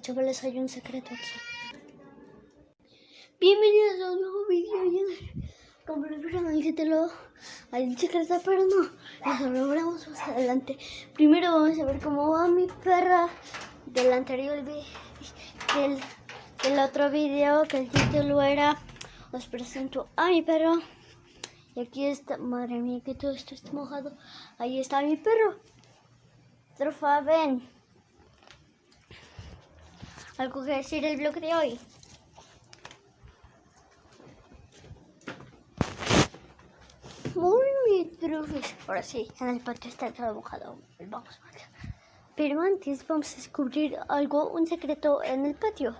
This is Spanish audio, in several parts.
chavales, hay un secreto aquí. Bienvenidos a un nuevo video. Como lo vieron título, hay un secreto, pero no. Eso lo veremos más adelante. Primero vamos a ver cómo va mi perra del anterior video. Del, del otro video que el título era Os presento a mi perro. Y aquí está, madre mía, que todo esto está mojado. Ahí está mi perro. Trofa, ven. ¿Algo que decir el blog de hoy? Muy bien, trufis. Ahora sí, en el patio está todo mojado. Vamos. Pero antes vamos a descubrir algo, un secreto en el patio.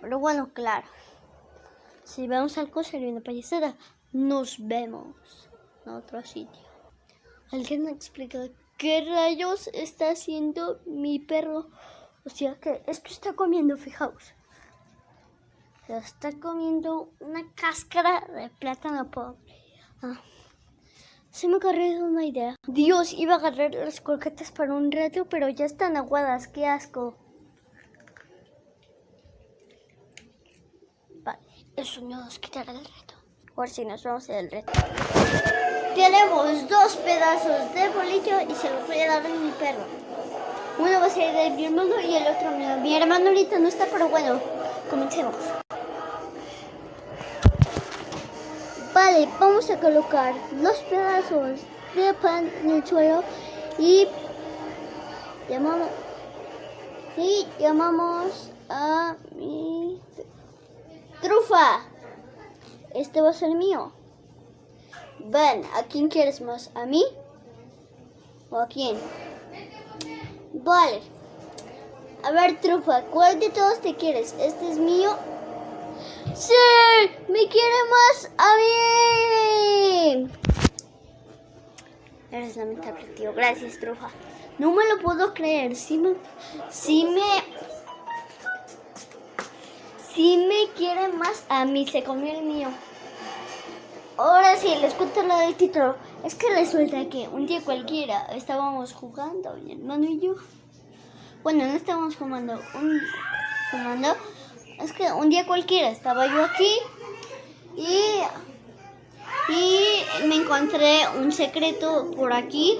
Pero bueno, claro. Si vemos algo sería una payasada. Nos vemos en otro sitio. ¿Alguien me explica qué rayos está haciendo mi perro? O sea que esto está comiendo, fijaos. Está comiendo una cáscara de plátano pobre. Ah. Se me ocurrió una idea. Dios, iba a agarrar las croquetas para un rato, pero ya están aguadas. ¡Qué asco! Vale, eso nos quitará el reto. Ahora sí, nos vamos del reto. Tenemos dos pedazos de bolillo y se los voy a dar a mi perro. Uno va a ser de mi hermano y el otro mío. Mi hermano ahorita no está, pero bueno, comencemos. Vale, vamos a colocar los pedazos de pan en el suelo y llamamos y llamamos a mi trufa. Este va a ser mío. Ven, ¿a quién quieres más? ¿A mí? ¿O a quién? Vale. A ver, trufa, ¿cuál de todos te quieres? ¿Este es mío? ¡Sí! ¡Me quiere más a mí! Eres lamentable, tío. Gracias, trufa. No me lo puedo creer. Sí me... Sí me... Sí me quiere más a mí. Se comió el mío. Ahora sí, les cuento lo del título. Es que resulta que un día cualquiera estábamos jugando, mi hermano y yo. Bueno, no estábamos jugando, un, jugando. Es que un día cualquiera estaba yo aquí y, y me encontré un secreto por aquí.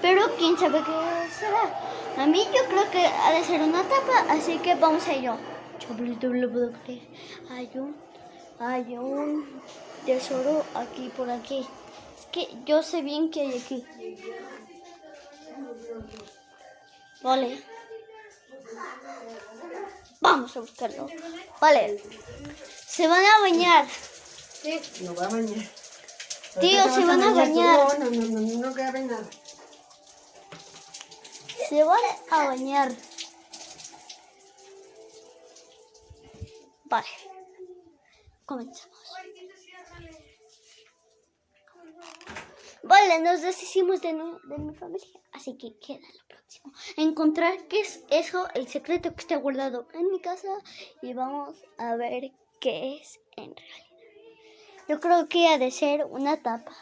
Pero quién sabe qué será. A mí yo creo que ha de ser una tapa, así que vamos a ello. Hay un, hay un tesoro aquí, por aquí. Es que yo sé bien que hay aquí. Vale. Vamos a buscarlo. Vale. Se van a bañar. Sí, no va a bañar. Tío, se van a bañar. No, no, no, no, no cabe nada. Se van a bañar. Vale. Comenzamos. Vale, nos deshicimos de, de mi familia, así que queda lo próximo. Encontrar qué es eso, el secreto que está guardado en mi casa y vamos a ver qué es en realidad. Yo creo que ha de ser una tapa.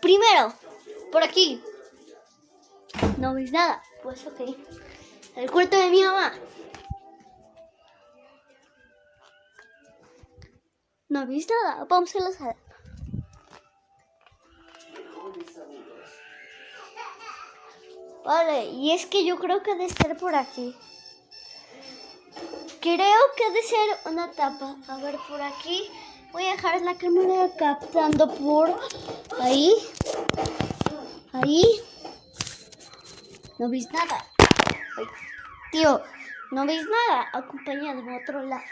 Primero, por aquí. ¿No veis nada? Pues ok. El cuarto de mi mamá. ¿No veis nada? Vamos a la sala. Vale, y es que yo creo que ha de estar por aquí. Creo que ha de ser una tapa. A ver, por aquí. Voy a dejar la cámara captando por ahí. Ahí. No veis nada. Tío, no veis nada. Acompañadme a otro lado.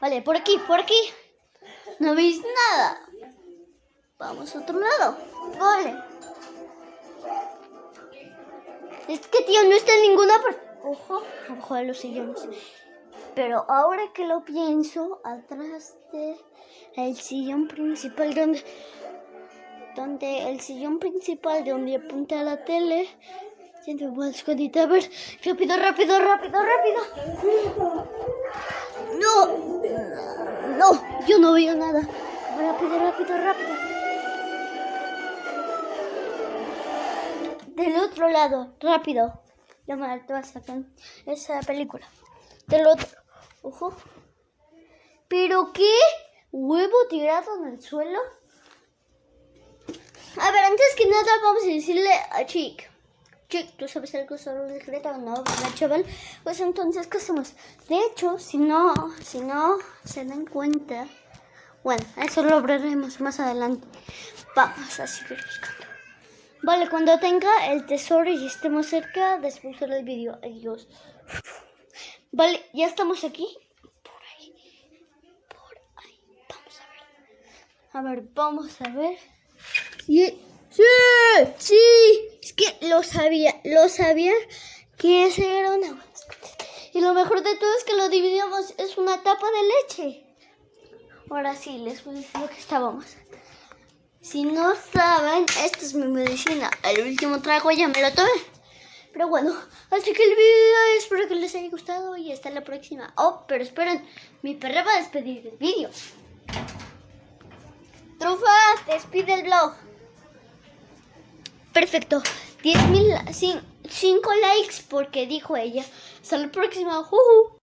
Vale, por aquí, por aquí. No veis nada. Vamos a otro lado. Vale. Es que, tío, no está en ninguna parte. Ojo, abajo de los sillones. Pero ahora que lo pienso, atrás de el sillón principal, donde, donde el sillón principal, donde apunta la tele, voy a escondite. A ver, rápido, rápido, rápido, rápido. No, no, yo no veo nada. Rápido, rápido, rápido. Del otro lado, rápido. llamar te vas a sacar esa película. Del otro. Ojo. ¿Pero qué? ¿Huevo tirado en el suelo? A ver, antes que nada vamos a decirle a Chick. Chick, ¿tú sabes algo sobre el secreto? No, ¿verdad, chaval? Pues entonces, ¿qué hacemos? De hecho, si no, si no se dan cuenta... Bueno, eso lo hablaremos más adelante. Vamos a seguir buscando. Vale, cuando tenga el tesoro y estemos cerca, después del vídeo. Adiós. Vale, ya estamos aquí. Por ahí. Por ahí. Vamos a ver. A ver, vamos a ver. Sí, sí. Es que lo sabía, lo sabía que ese era una buena Y lo mejor de todo es que lo dividimos, es una tapa de leche. Ahora sí, les voy a decir lo que estábamos. Si no saben, esta es mi medicina. El último trago ya me lo tomé. Pero bueno, así que el video espero que les haya gustado y hasta la próxima. Oh, pero esperen, mi perra va a despedir el vídeo. Trufa, despide el blog. Perfecto. 10.000, 5 likes porque dijo ella. Hasta la próxima. Juju.